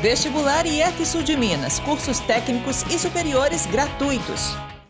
Vestibular IF Sul de Minas, cursos técnicos e superiores gratuitos.